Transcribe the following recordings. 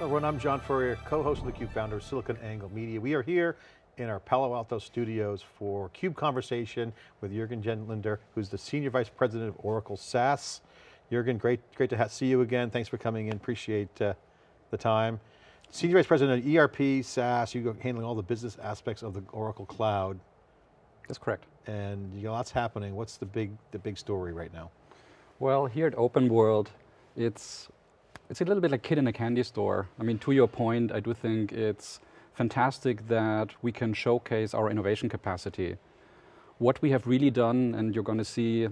everyone, I'm John Furrier, co-host of theCUBE, founder of SiliconANGLE Media. We are here in our Palo Alto studios for CUBE Conversation with Jurgen Lindner, who's the Senior Vice President of Oracle SaaS. Jurgen, great, great to see you again. Thanks for coming in, appreciate uh, the time. Senior Vice President of ERP, SaaS, you're handling all the business aspects of the Oracle Cloud. That's correct. And you know, lots happening. What's the big, the big story right now? Well, here at Open World, it's it's a little bit like kid in a candy store. I mean, to your point, I do think it's fantastic that we can showcase our innovation capacity. What we have really done, and you're going to see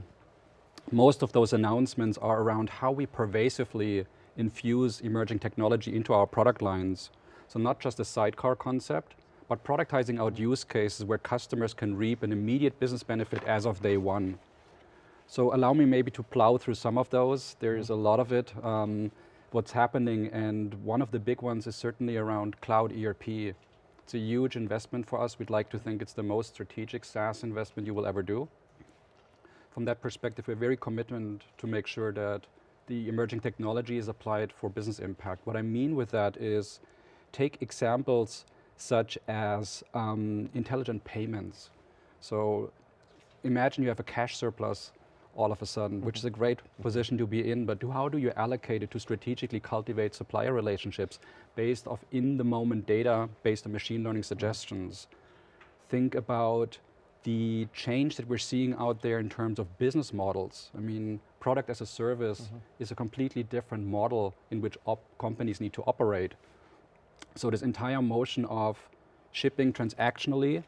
most of those announcements are around how we pervasively infuse emerging technology into our product lines. So not just a sidecar concept, but productizing out use cases where customers can reap an immediate business benefit as of day one. So allow me maybe to plow through some of those. There is a lot of it. Um, what's happening, and one of the big ones is certainly around cloud ERP. It's a huge investment for us. We'd like to think it's the most strategic SaaS investment you will ever do. From that perspective, we're very committed to make sure that the emerging technology is applied for business impact. What I mean with that is take examples such as um, intelligent payments. So imagine you have a cash surplus all of a sudden, which is a great position to be in, but do, how do you allocate it to strategically cultivate supplier relationships based off in-the-moment data, based on machine learning suggestions? Think about the change that we're seeing out there in terms of business models. I mean, product as a service mm -hmm. is a completely different model in which companies need to operate. So this entire motion of shipping transactionally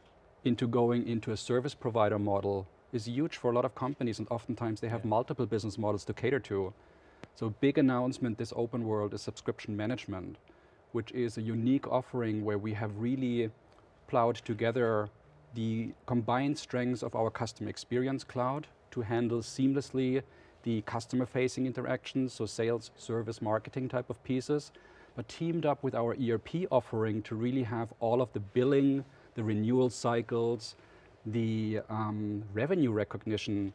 into going into a service provider model is huge for a lot of companies and oftentimes they have yeah. multiple business models to cater to. So big announcement this open world is subscription management, which is a unique offering where we have really plowed together the combined strengths of our customer experience cloud to handle seamlessly the customer facing interactions, so sales, service, marketing type of pieces, but teamed up with our ERP offering to really have all of the billing, the renewal cycles, the um, revenue recognition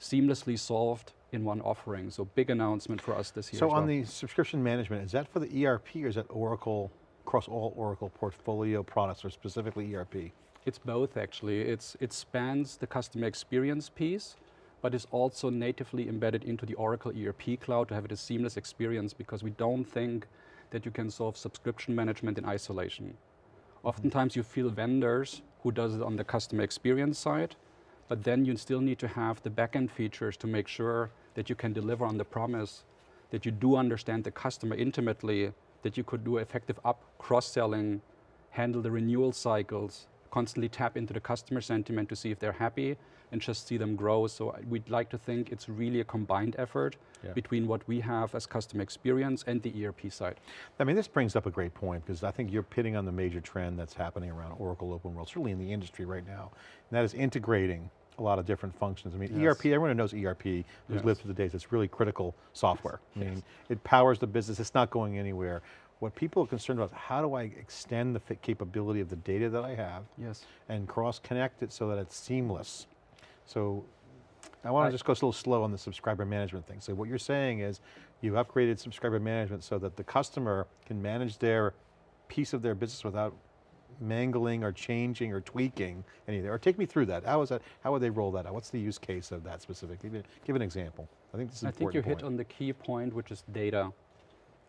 seamlessly solved in one offering. So big announcement for us this year. So on well. the subscription management, is that for the ERP or is that Oracle, across all Oracle portfolio products or specifically ERP? It's both actually. It's, it spans the customer experience piece, but is also natively embedded into the Oracle ERP cloud to have it a seamless experience because we don't think that you can solve subscription management in isolation. Oftentimes mm-hmm. you feel vendors who does it on the customer experience side, but then you still need to have the backend features to make sure that you can deliver on the promise, that you do understand the customer intimately, that you could do effective up cross-selling, handle the renewal cycles, constantly tap into the customer sentiment to see if they're happy and just see them grow. So we'd like to think it's really a combined effort yeah. between what we have as customer experience and the ERP side. I mean, this brings up a great point because I think you're pitting on the major trend that's happening around Oracle Open World, certainly in the industry right now, and that is integrating a lot of different functions. I mean, yes. ERP, everyone who knows ERP, who's yes. lived through the days, it's really critical software. Yes. I mean, it powers the business, it's not going anywhere. What people are concerned about is how do I extend the fit capability of the data that I have yes. and cross-connect it so that it's seamless. So I want to just go a little slow on the subscriber management thing. So what you're saying is you've upgraded subscriber management so that the customer can manage their piece of their business without mangling or changing or tweaking anything. Or take me through that. How is that, how would they roll that out? What's the use case of that specifically? Give an example. I think this is I think you point. hit on the key point, which is data.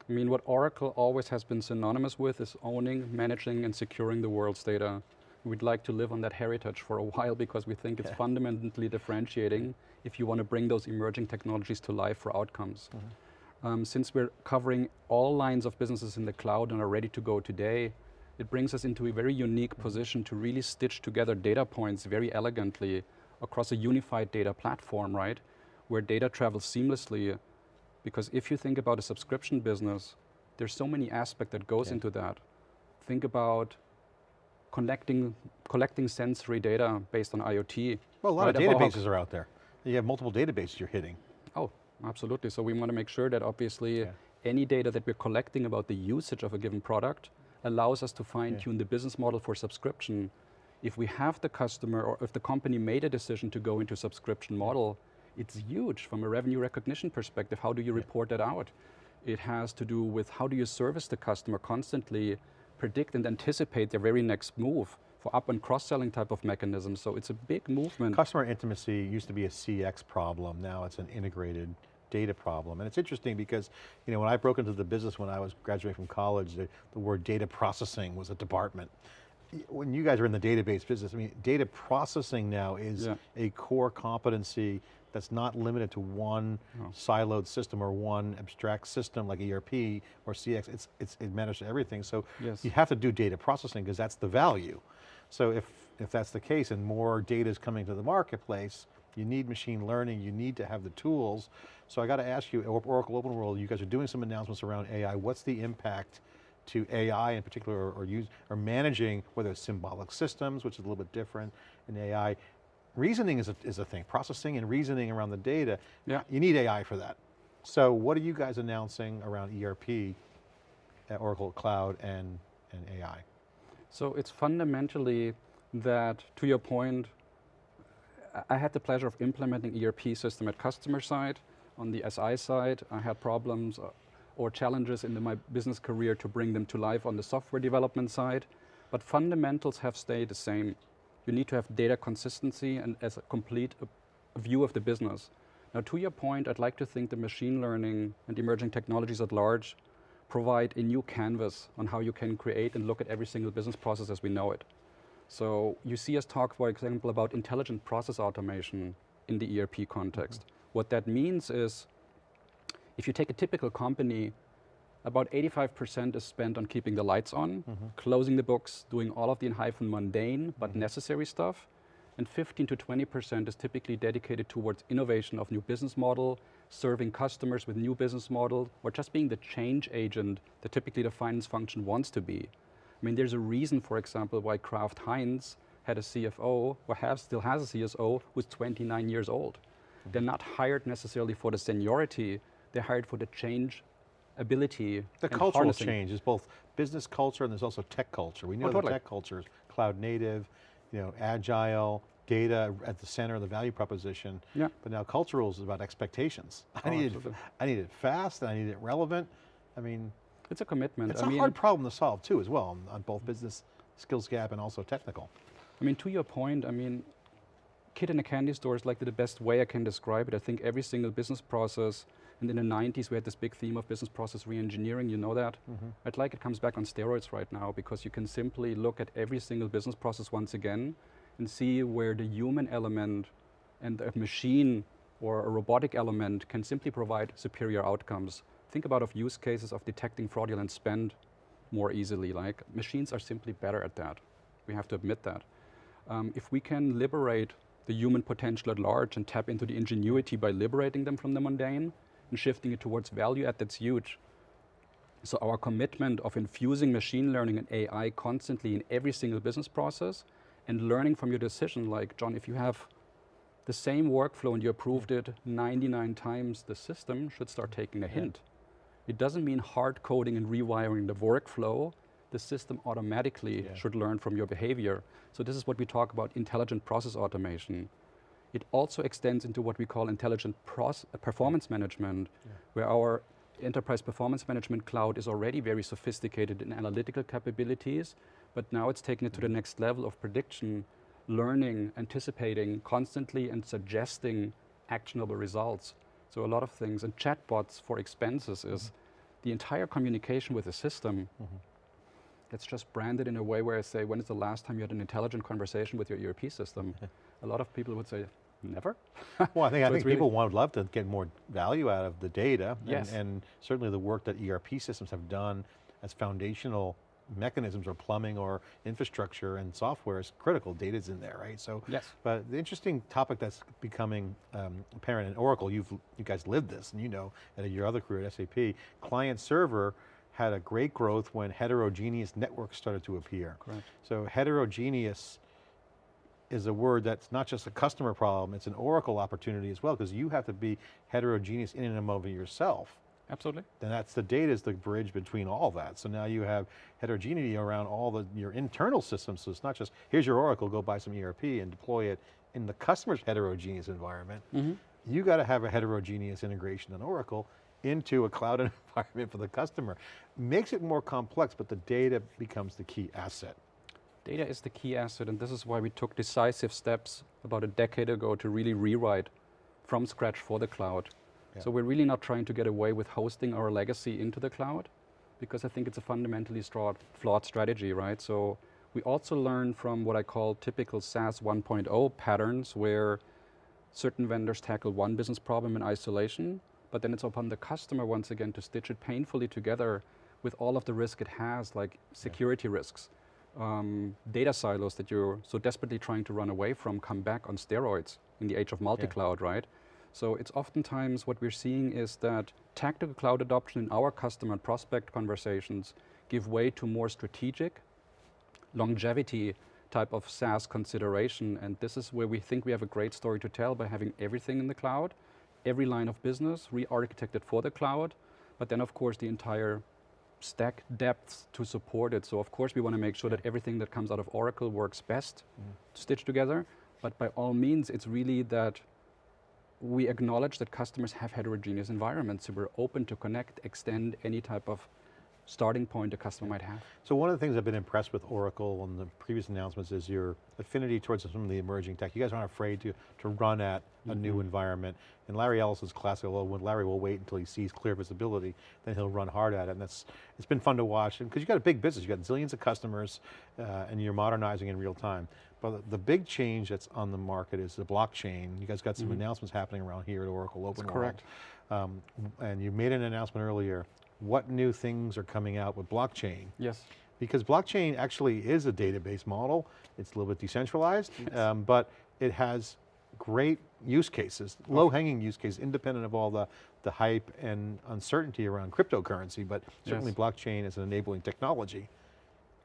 I mean, what Oracle always has been synonymous with is owning, managing, and securing the world's data. We'd like to live on that heritage for a while because we think it's yeah. fundamentally differentiating if you want to bring those emerging technologies to life for outcomes. Mm -hmm. um, since we're covering all lines of businesses in the cloud and are ready to go today, it brings us into a very unique mm -hmm. position to really stitch together data points very elegantly across a unified data platform, right? Where data travels seamlessly because if you think about a subscription business, there's so many aspects that goes yeah. into that. Think about connecting, collecting sensory data based on IoT. Well, a lot right? of databases are out there. You have multiple databases you're hitting. Oh, absolutely. So we want to make sure that obviously yeah. any data that we're collecting about the usage of a given product allows us to fine tune yeah. the business model for subscription. If we have the customer or if the company made a decision to go into subscription model, it's huge from a revenue recognition perspective. How do you report that out? It has to do with how do you service the customer constantly, predict and anticipate their very next move for up and cross-selling type of mechanisms. So it's a big movement. Customer intimacy used to be a CX problem, now it's an integrated data problem. And it's interesting because, you know, when I broke into the business when I was graduating from college, the, the word data processing was a department. When you guys are in the database business, I mean, data processing now is Yeah. a core competency that's not limited to one siloed system or one abstract system like ERP or CX, it's, it's, it manages everything. So Yes. you have to do data processing because that's the value. So if, if that's the case and more data is coming to the marketplace, you need machine learning, you need to have the tools. So I got to ask you, Oracle Open World, you guys are doing some announcements around AI. What's the impact to AI in particular, or, or use, or managing, whether it's symbolic systems, which is a little bit different in AI. Reasoning is a, is a thing, processing and reasoning around the data. Yeah. You need AI for that. So what are you guys announcing around ERP, at Oracle Cloud and, and AI? So it's fundamentally that, to your point, I- had the pleasure of implementing ERP system at customer side. On the SI side, I had problems uh, or challenges in the- my business career to bring them to life on the software development side. But fundamentals have stayed the same. You need to have data consistency and as a complete uh, view of the business. Now, to your point, I'd like to think the machine learning and emerging technologies at large provide a new canvas on how you can create and look at every single business process as we know it. So you see us talk, for example, about intelligent process automation in the ERP context. What that means is, if you take a typical company, about 85% is spent on keeping the lights on, mm-hmm. closing the books, doing all of the in hyphen mundane but mm-hmm. necessary stuff, and 15 to 20% is typically dedicated towards innovation of new business model, serving customers with new business model, or just being the change agent that typically the finance function wants to be. I mean, there's a reason, for example, why Kraft Heinz had a CFO, or have, still has a CSO, who's 29 years old. They're mm-hmm. not hired necessarily for the seniority, they're hired for the change ability. The cultural harnessing. change is both business culture and there's also tech culture. We know oh, the totally. tech culture is cloud native, you know, agile, data at the center of the value proposition. Yeah. But now cultural is about expectations. I Oh, need it. I need it fast, and I need it relevant. I mean, It's a commitment. it's I a mean, hard problem to solve too, as well, on, on both business skills gap and also technical. I mean, to your point, I mean, kid in a candy store is like the best way I can describe it. I think every single business process, and in the 90s we had this big theme of business process reengineering, you know that? I'd like it comes back on steroids right now because you can simply look at every single business process once again and see where the human element and a machine or a robotic element can simply provide superior outcomes. Think about of use cases of detecting fraudulent spend more easily. Like machines are simply better at that. We have to admit that. Um, if we can liberate the human potential at large and tap into the ingenuity by liberating them from the mundane and shifting it towards value add, that's huge. So our commitment of infusing machine learning and AI constantly in every single business process and learning from your decision, like John, if you have the same workflow and you approved it 99 times, the system should start taking a hint. It doesn't mean hard coding and rewiring the workflow. The system automatically Yeah. should learn from your behavior. So this is what we talk about intelligent process automation. It also extends into what we call intelligent uh, performance management, where our enterprise performance management cloud is already very sophisticated in analytical capabilities, but now it's taking it to the mm. next level of prediction, learning, anticipating constantly, and suggesting actionable results. So a lot of things, and chatbots for expenses is mm-hmm. the entire communication with the system. Mm-hmm. It's just branded in a way where I say, when is the last time you had an intelligent conversation with your ERP system? a lot of people would say, never. Well, I think, I think really- people would love to get more value out of the data. and- Yes. And, certainly the work that ERP systems have done as foundational mechanisms or plumbing or infrastructure and software is critical. Data's in there, right? So, Yes. but the interesting topic that's becoming um, apparent in Oracle, you've, you guys lived this and you know, at your other career at SAP, client server had a great growth when heterogeneous networks started to appear. Correct. So heterogeneous is a word that's not just a customer problem, it's an Oracle opportunity as well, because you have to be heterogeneous in and of yourself. Absolutely. And that's the data is the bridge between all that. So now you have heterogeneity around all the your internal systems. So it's not just, here's your Oracle, go buy some ERP and deploy it in the customer's heterogeneous environment. Mm-hmm. You got to have a heterogeneous integration in Oracle into a cloud environment for the customer. Makes it more complex, but the data becomes the key asset. Data is the key asset, and this is why we took decisive steps about a decade ago to really rewrite from scratch for the cloud. Yeah. So we're really not trying to get away with hosting our legacy into the cloud, because I think it's a fundamentally flawed strategy, right? So we also learn from what I call typical SaaS 1.0 patterns, where certain vendors tackle one business problem in isolation, but then it's upon the customer once again to stitch it painfully together with all of the risk it has, like security risks. Um, data silos that you're so desperately trying to run away from come back on steroids in the age of multi-cloud, right? So it's oftentimes what we're seeing is that tactical cloud adoption in our customer and prospect conversations give way to more strategic longevity type of SaaS consideration. And this is where we think we have a great story to tell by having everything in the cloud, every line of business re-architected for the cloud, but then of course the entire stack depth to support it. So of course we want to make sure that everything that comes out of Oracle works best mm. to stitch together. But by all means, it's really that we acknowledge that customers have heterogeneous environments, so we're open to connect, extend any type of starting point a customer might have. So one of the things I've been impressed with Oracle and the previous announcements is your affinity towards some of the emerging tech. You guys aren't afraid to, to run at a new environment. And Larry Ellison's classic, well, when Larry will wait until he sees clear visibility, then he'll run hard at it. And that's, it's been fun to watch. And because you've got a big business, you've got zillions of customers uh, and you're modernizing in real time. But the- big change that's on the market is the blockchain. You guys got some announcements happening around here at Oracle Open World. correct. Um, and you made an announcement earlier. What new things are coming out with blockchain? Yes. Because blockchain actually is a database model. It's a little bit decentralized, um, but it has great use cases, low-hanging use cases, independent of all the, the hype and uncertainty around cryptocurrency, but certainly Yes. blockchain is an enabling technology.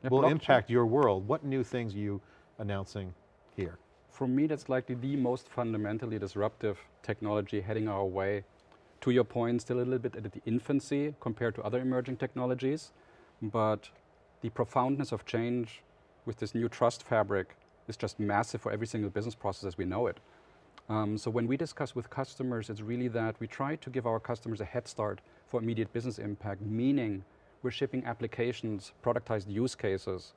Yeah, will impact your world. What new things are you announcing here? For me, that's likely the most fundamentally disruptive technology heading our way. To your point, still a little bit at the infancy compared to other emerging technologies, but the profoundness of change with this new trust fabric is just massive for every single business process as we know it. Um, so when we discuss with customers, it's really that we try to give our customers a head start for immediate business impact, meaning we're shipping applications, productized use cases.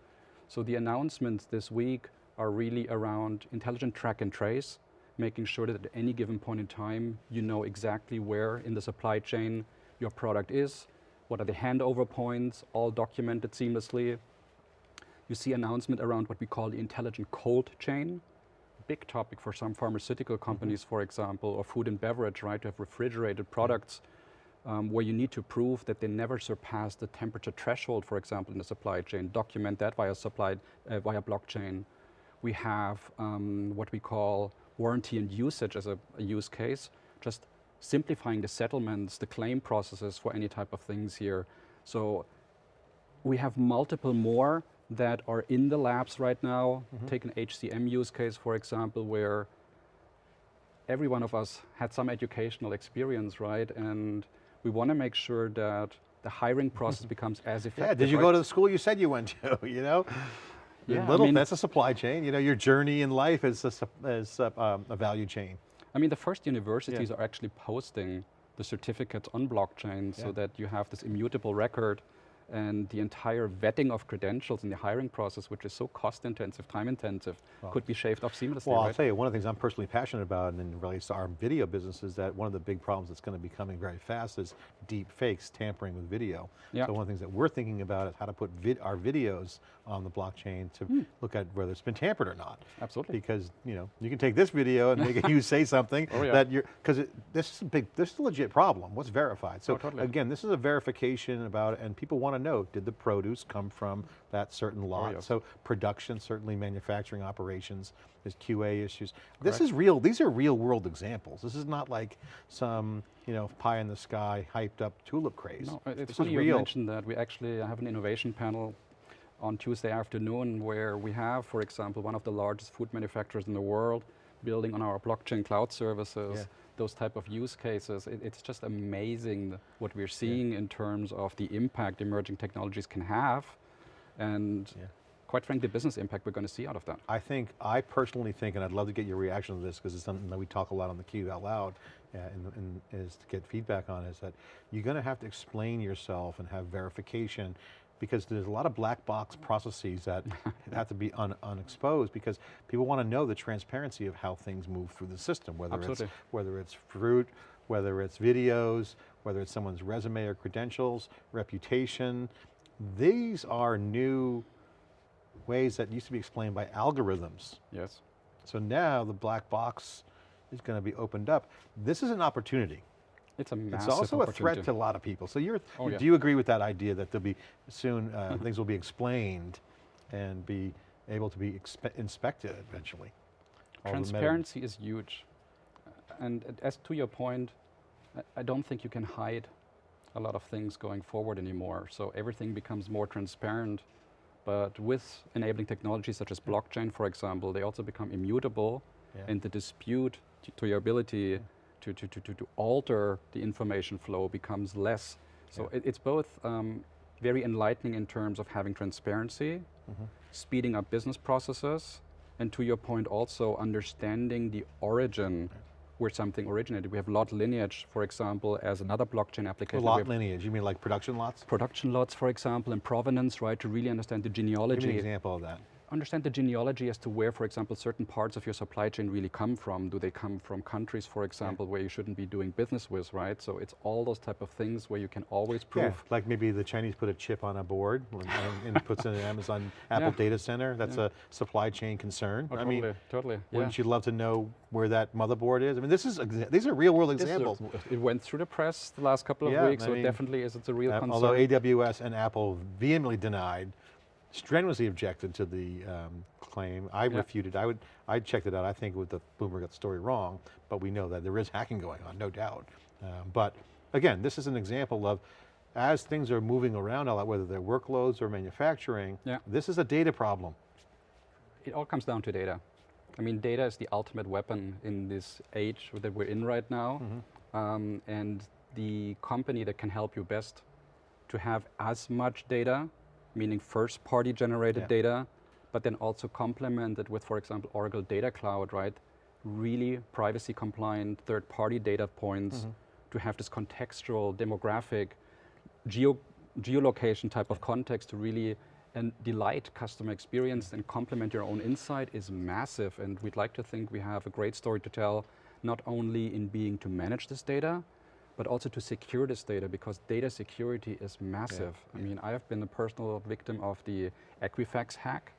So the announcements this week are really around intelligent track and trace, making sure that at any given point in time, you know exactly where in the supply chain your product is, what are the handover points, all documented seamlessly. You see announcement around what we call the intelligent cold chain, big topic for some pharmaceutical companies, for example, or food and beverage, right? To have refrigerated products um, where you need to prove that they never surpass the temperature threshold, for example, in the supply chain. Document that via supply uh, via blockchain. We have um, what we call warranty and usage as a, a use case, just simplifying the settlements, the claim processes for any type of things here. So we have multiple more that are in the labs right now. Mm-hmm. Take an HCM use case, for example, where every one of us had some educational experience, right? And we want to make sure that the hiring process becomes as effective. Yeah, did you right? go to the school you said you went to, you know? Yeah, I Little, mean- that's a supply chain. You know, your journey in life is a, is a, um, a value chain. I mean, the first universities are actually posting the certificates on blockchain so that you have this immutable record and the entire vetting of credentials in the hiring process, which is so cost intensive, time intensive, could be shaved off seamlessly, Well, I'll right? tell you, one of the things I'm personally passionate about and in relates to our video business is that one of the big problems that's going to be coming very fast is deep fakes, tampering with video. Yeah. So one of the things that we're thinking about is how to put vid our videos on the blockchain to hmm. look at whether it's been tampered or not. Absolutely. Because, you know, you can take this video and make you say something Oh, yeah. that you're, because this is a big, this is a legit problem. What's verified? So Oh, totally. again, this is a verification about, and people want to know, did the produce come from that certain oh, lot? Oh, yes. So production, certainly manufacturing operations, there's QA issues. This is real, these are real world examples. This is not like some, you know, pie in the sky, hyped up tulip craze. No, it's this funny you mentioned that. We actually have an innovation panel on Tuesday afternoon where we have, for example, one of the largest food manufacturers in the world building on our blockchain cloud services, Yeah. Those type of use cases. It, it's just amazing what we're seeing in terms of the impact emerging technologies can have. And Yeah. quite frankly, the business impact we're going to see out of that. I think, I personally think, and I'd love to get your reaction to this because it's something that we talk a lot on the Cube out loud, uh, and, and is to get feedback on is that you're going to have to explain yourself and have verification because there's a lot of black box mm. processes that have to be un, unexposed because people want to know the transparency of how things move through the system, whether Absolutely. it's whether it's fruit, whether it's videos, whether it's someone's resume or credentials, reputation. These are new ways that used to be explained by algorithms. Yes. So now the black box is going to be opened up. This is an opportunity. It's a massive It's also a threat to a lot of people. So you're, Oh, yeah. do you agree with that idea that there'll be soon, uh, things will be explained and be able to be inspected eventually? All the meta- Transparency is huge. And as to your point, I- don't think you can hide a lot of things going forward anymore. So everything becomes more transparent. But with enabling technologies such as blockchain, for example, they also become immutable Yeah. and the dispute to, your ability to, to, to, to, to alter the information flow becomes less. So Yeah. it, it's both um, very enlightening in terms of having transparency, Mhm. speeding up business processes, and to your point also understanding the origin where something originated. We have lot lineage, for example, as another blockchain application. We lot lineage, you mean like production lots? production lots, for example, and provenance, right, to really understand the genealogy. Give me an example of that. Understand the genealogy as to where, for example, certain parts of your supply chain really come from. Do they come from countries, for example, where you shouldn't be doing business with, right? So it's all those type of things where you can always prove. Yeah, like maybe the Chinese put a chip on a board and, and puts it in an Amazon Apple Yeah. data center. That's Yeah. a supply chain concern. Oh, I totally, mean, totally. wouldn't you love to know where that motherboard is? I mean, this is these are real world is a- examples. it went through the press the last couple of Yeah, weeks, I so mean, it definitely is. It's a real Uh, concern. although AWS and Apple vehemently denied, strenuously objected to the um, claim. I Yeah. refuted, I would, I checked it out. I think with the Bloomberg got the story wrong, but we know that there is hacking going on, no doubt. Um, but again, this is an example of as things are moving around a lot, whether they're workloads or manufacturing, Yeah. this is a data problem. it all comes down to data. I mean, data is the ultimate weapon in this age that we're in right now. Mm-hmm. Um, and the company that can help you best to have as much data, meaning first party generated Yeah. data, but then also complemented with, for example, Oracle Data Cloud, right? Really privacy compliant third party data points Mm-hmm. to have this contextual, demographic, geo geolocation type of context to really and delight customer experience and complement your own insight is massive. And we'd like to think we have a great story to tell, not only in being to manage this data, but also to secure this data because data security is massive. I mean, I have been a personal victim of the Equifax hack.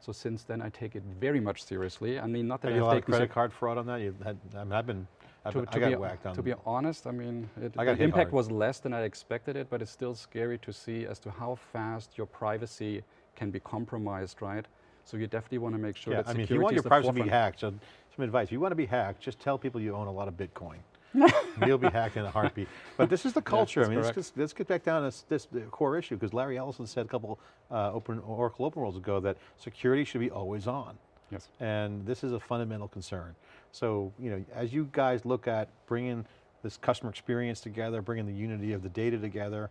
So since then, I take it very much seriously. I mean, not that you I've a lot of taken credit card fraud on that? You've had, I mean, I've been, I've to, been- to I got be, whacked on. to be honest, I mean, it, I the impact hard. was less than I expected it, but it's still scary to see as to how fast your privacy can be compromised, right? So you definitely want to make sure yeah, that I mean, if you want your the privacy to be hacked, so some advice, if you want to be hacked, just tell people you own a lot of Bitcoin. You'll be hacked in a heartbeat. But this is the culture. that's I mean, let's, let's get back down to s- this core issue, because Larry Ellison said a couple uh, open Oracle Open Worlds ago that security should be always on. Yes. And this is a fundamental concern. So, you know, as you guys look at bringing this customer experience together, bringing the unity of the data together,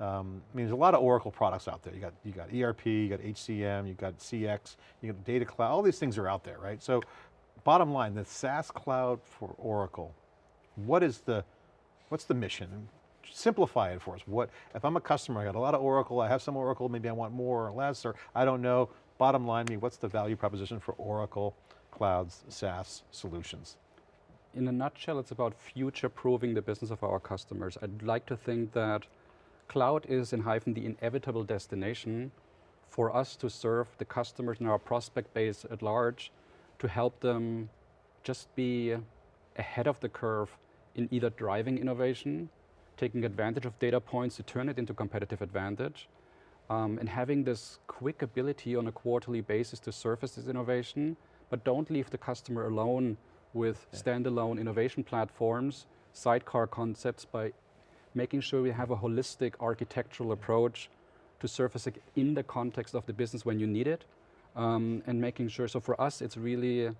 um, I mean, there's a lot of Oracle products out there. You got, you got ERP, you got HCM, you got CX, you got Data Cloud, all these things are out there, right? So bottom line, the SaaS cloud for Oracle, what is the, what's the mission? Simplify it for us. What, if I'm a customer, I got a lot of Oracle, I have some Oracle, maybe I want more or less, or I don't know. Bottom line, me, what's the value proposition for Oracle Cloud's SaaS solutions? In a nutshell, it's about future-proofing the business of our customers. I'd like to think that cloud is, in hyphen, the inevitable destination for us to serve the customers in our prospect base at large, to help them just be ahead of the curve in either driving innovation, taking advantage of data points to turn it into competitive advantage, um, and having this quick ability on a quarterly basis to surface this innovation, but don't leave the customer alone with standalone innovation platforms, sidecar concepts by making sure we have a holistic architectural approach to surface it in the context of the business when you need it, um, and making sure, so for us, it's really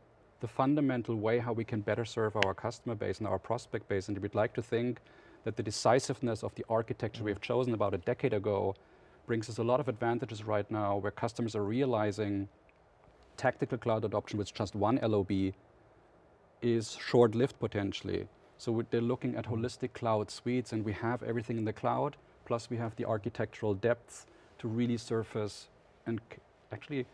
the fundamental way how we can better serve our customer base and our prospect base, and we'd like to think that the decisiveness of the architecture we've chosen about a decade ago brings us a lot of advantages right now where customers are realizing tactical cloud adoption with just one LOB is short-lived potentially. So they're looking at holistic cloud suites and we have everything in the cloud, plus we have the architectural depth to really surface and actually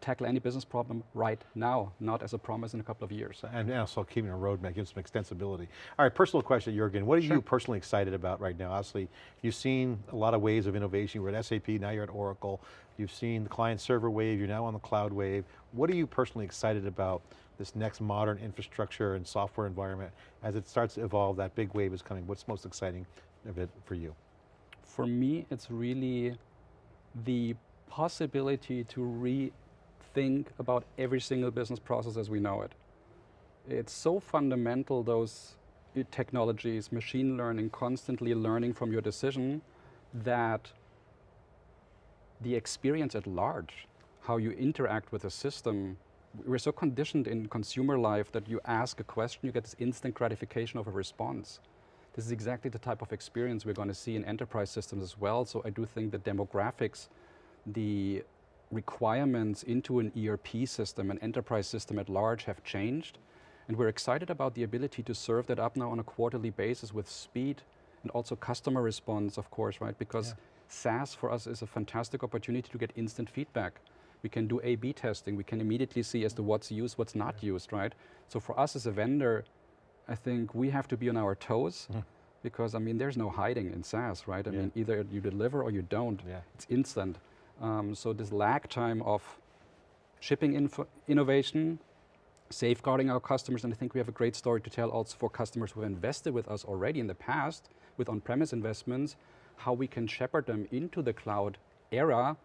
tackle any business problem right now, not as a promise in a couple of years. And also keeping a roadmap, gives some extensibility. All right, personal question, Jurgen. What are you personally excited about right now? Obviously, you've seen a lot of waves of innovation. You were at SAP, now you're at Oracle. You've seen the client server wave, you're now on the cloud wave. What are you personally excited about this next modern infrastructure and software environment as it starts to evolve, that big wave is coming. What's most exciting of it for you? For me, it's really the possibility to rethink about every single business process as we know it. It's so fundamental, those technologies, machine learning, constantly learning from your decision, that the experience at large, how you interact with a system, we're so conditioned in consumer life that you ask a question, you get this instant gratification of a response. This is exactly the type of experience we're going to see in enterprise systems as well. So I do think the demographics, the requirements into an ERP system, an enterprise system at large have changed. And we're excited about the ability to serve that up now on a quarterly basis with speed and also customer response, of course, right? Because Yeah. SaaS for us is a fantastic opportunity to get instant feedback. We can do A-B testing. We can immediately see as to mm-hmm. what's used, what's not used, right? So for us as a vendor, I think we have to be on our toes mm. because I mean, there's no hiding in SaaS, right? I Yeah. mean, either you deliver or you don't. Yeah. It's instant. Um, so this lag time of shipping innovation, safeguarding our customers, and I think we have a great story to tell also for customers who have invested with us already in the past with on-premise investments, how we can shepherd them into the cloud era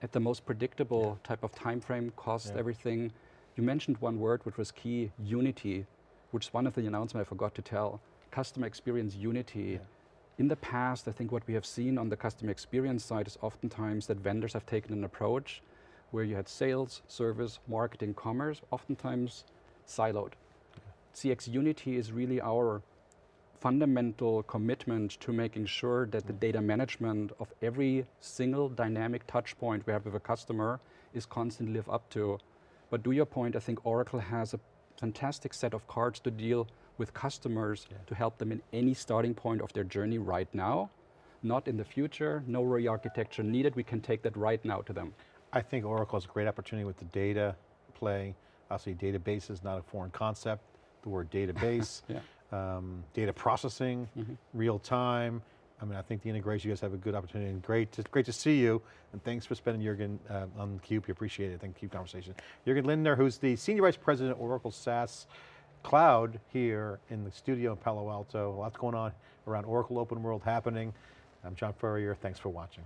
at the most predictable type of time frame, cost, Yeah. everything. You mentioned one word which was key, unity, which is one of the announcements I forgot to tell. Customer experience unity. Yeah. In the past, I think what we have seen on the customer experience side is oftentimes that vendors have taken an approach where you had sales, service, marketing, commerce, oftentimes siloed. CX Unity is really our fundamental commitment to making sure that the mm. data management of every single dynamic touch point we have with a customer is constantly live up to. But to your point, I think Oracle has a fantastic set of cards to deal with customers Yeah. to help them in any starting point of their journey right now, not in the future, no re-architecture needed, we can take that right now to them. I think Oracle is a great opportunity with the data play. Obviously database is not a foreign concept. The word database, Yeah. um, data processing, Mhm. real time. I mean, I think the integration, you guys have a good opportunity and great to, great to see you. And thanks for spending Jurgen uh, on CUBE, we appreciate it. Thank you, CUBE Conversation. Jurgen Lindner, who's the Senior Vice President, Oracle SaaS Cloud here in the studio in Palo Alto. Lots going on around Oracle Open World happening. I'm John Furrier, thanks for watching.